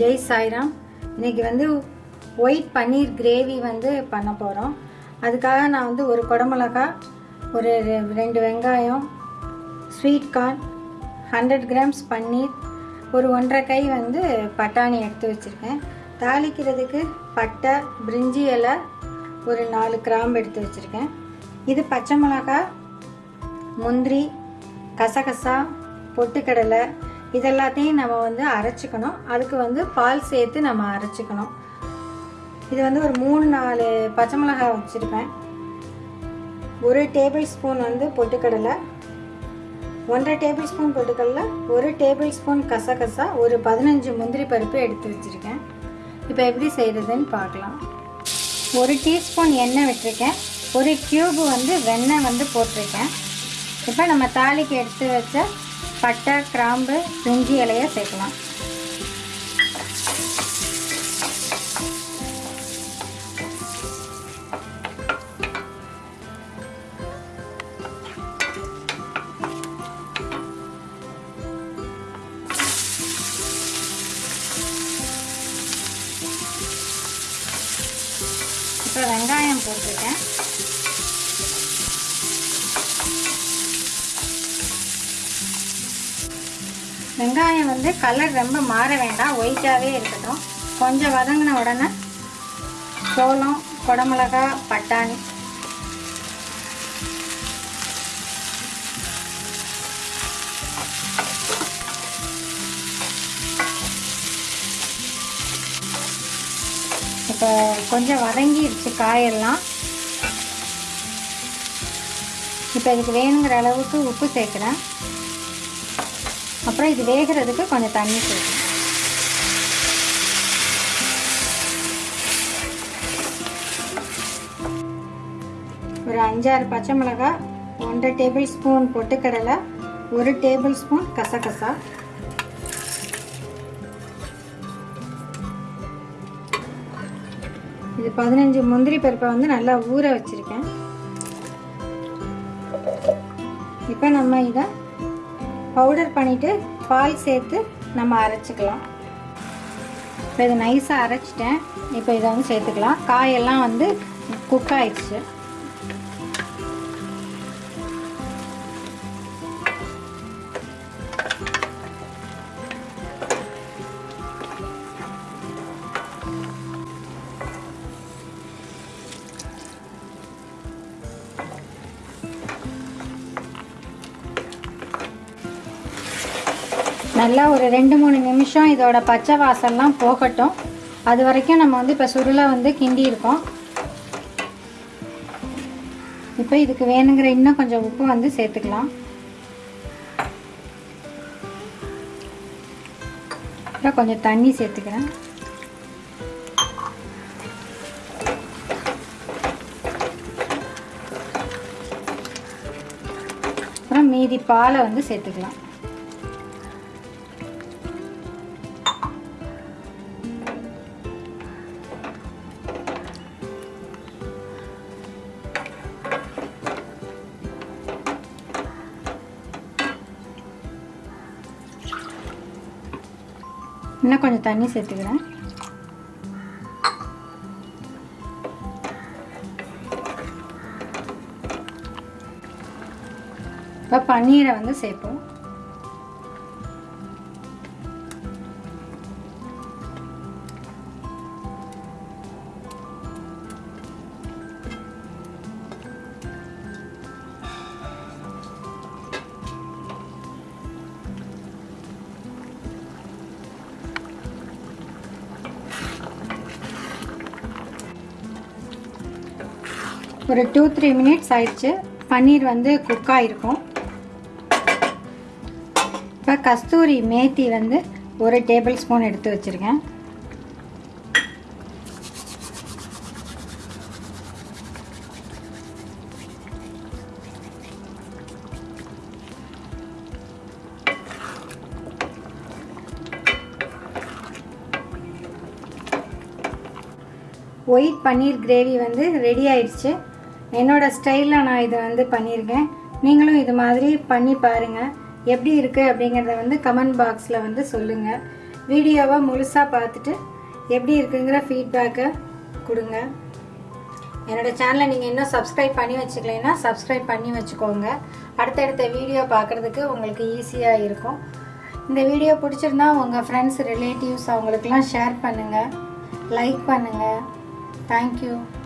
ஜெய் சாய்ராம். இன்றைக்கி வந்து white paneer gravy வந்து பண்ண போகிறோம் அதுக்காக நான் வந்து ஒரு குடமிளகா ஒரு ரெ- ரெண்டு வெங்காயம் sweet corn hundred grams paneer ஒரு ஒன்றரை கை வந்து பட்டாணி எடுத்து வச்சுருக்கேன். தாளிக்கிறதுக்கு பட்டை பிரிஞ்சி இலை ஒரு நாலு கிராம்பு எடுத்து வச்சுருக்கேன். இது பச்சை மிளகாய் முந்திரி கசகசா பொட்டுக்கடலை இதெல்லாத்தையும் நம்ம வந்து அரைச்சிக்கணும். அதுக்கு வந்து பால் சேர்த்து நம்ம அரைச்சிக்கணும். இது வந்து ஒரு மூணு நாலு பச்சை மிளகாய் வச்சுருப்பேன். ஒரு டேபிள் ஸ்பூன் வந்து பொட்டுக்கடலை. ஒன்றரை டேபிள் ஸ்பூன் பொட்டுக்கடலை ஒரு டேபிள் ஸ்பூன் கசகசா ஒரு பதினஞ்சு முந்திரி பருப்பு எடுத்து வச்சுருக்கேன். இப்போ எப்படி செய்கிறதுன்னு பார்க்கலாம். ஒரு டீஸ்பூன் எண்ணெய் விட்டுருக்கேன். ஒரு கியூப் வந்து வெண்ணெய் வந்து போட்டிருக்கேன். இப்போ நம்ம தாளிக்கு எடுத்து வச்ச பட்டை கிராம்பு பிரிஞ்சி இலையை சேர்க்கலாம். இப்போ வெங்காயம் போட்டுருக்கேன் வெங்காயம் வந்து கலர் ரொம்ப மாற வேண்டாம். ஒயிட்டாகவே இருக்கட்டும். கொஞ்சம் வதங்கின உடனே சோளம் குடமிளகா பட்டாணி. இப்போ கொஞ்சம் வதங்கிடுச்சு காயெல்லாம். இப்போ இதுக்கு வேணுங்கிற அளவுக்கு உப்பு சேர்க்குறேன். அப்புறம் இது வேகிறதுக்கு கொஞ்சம் தண்ணி சேர்க்கணும். ஒரு அஞ்சாறு பச்சை மிளகாய் ஒன்றரை டேபிள் ஸ்பூன் பொட்டுக்கடலை ஒரு டேபிள் ஸ்பூன் கசகசா. இது பதினஞ்சு முந்திரி பருப்பை வந்து நல்லா ஊற வச்சுருக்கேன். இப்போ நம்ம இதை பவுடர் பண்ணிவிட்டு பால் சேர்த்து நம்ம அரைச்சிக்கலாம். இப்போ இதை நைஸாக அரைச்சிட்டேன். இப்போ இதை வந்து சேர்த்துக்கலாம். காயெல்லாம் வந்து குக் ஆயிடுச்சு. நல்லா ஒரு ரெண்டு மூணு நிமிஷம் இதோட பச்சை வாசல்லாம் போகட்டும். அது வரைக்கும் நம்ம வந்து இப்போ சுருளை வந்து கிண்டி இருக்கோம். இப்போ இதுக்கு வேணுங்கிற இன்னும் கொஞ்சம் உப்பு வந்து சேர்த்துக்கலாம். அப்புறம் கொஞ்சம் தண்ணி சேர்த்துக்கிறேன். அப்புறம் மீதி பாலை வந்து சேர்த்துக்கலாம். இன்னும் கொஞ்சம் தண்ணி சேர்த்துக்கிறேன். இப்போ பன்னீரை வந்து சேர்ப்போம். ஒரு டூ த்ரீ மினிட்ஸ் ஆயிடுச்சு. பன்னீர் வந்து குக் ஆகிருக்கும் இப்போ கஸ்தூரி மேத்தி வந்து ஒரு டேபிள் ஸ்பூன் எடுத்து வச்சுருக்கேன். ஒயிட் பன்னீர் கிரேவி வந்து ரெடி ஆயிடுச்சு. என்னோட ஸ்டைலில் நான் இதை வந்து பண்ணியிருக்கேன் நீங்களும் இது மாதிரி பண்ணி பாருங்கள் எப்படி இருக்குது அப்படிங்கிறத வந்து கமெண்ட் பாக்ஸில் வந்து சொல்லுங்கள் வீடியோவை முழுசாக பார்த்துட்டு எப்படி இருக்குங்கிற ஃபீட்பேக்கை கொடுங்க. என்னோடய சேனலை நீங்கள் இன்னும் சப்ஸ்கிரைப் பண்ணி வச்சுக்கலைன்னா சப்ஸ்கிரைப் பண்ணி வச்சுக்கோங்க. அடுத்தடுத்த வீடியோ பார்க்குறதுக்கு உங்களுக்கு ஈஸியாக இருக்கும். இந்த வீடியோ பிடிச்சிருந்தா உங்கள் ஃப்ரெண்ட்ஸ் ரிலேட்டிவ்ஸ் அவங்களுக்கெல்லாம் ஷேர் பண்ணுங்கள் லைக் பண்ணுங்கள் Thank you.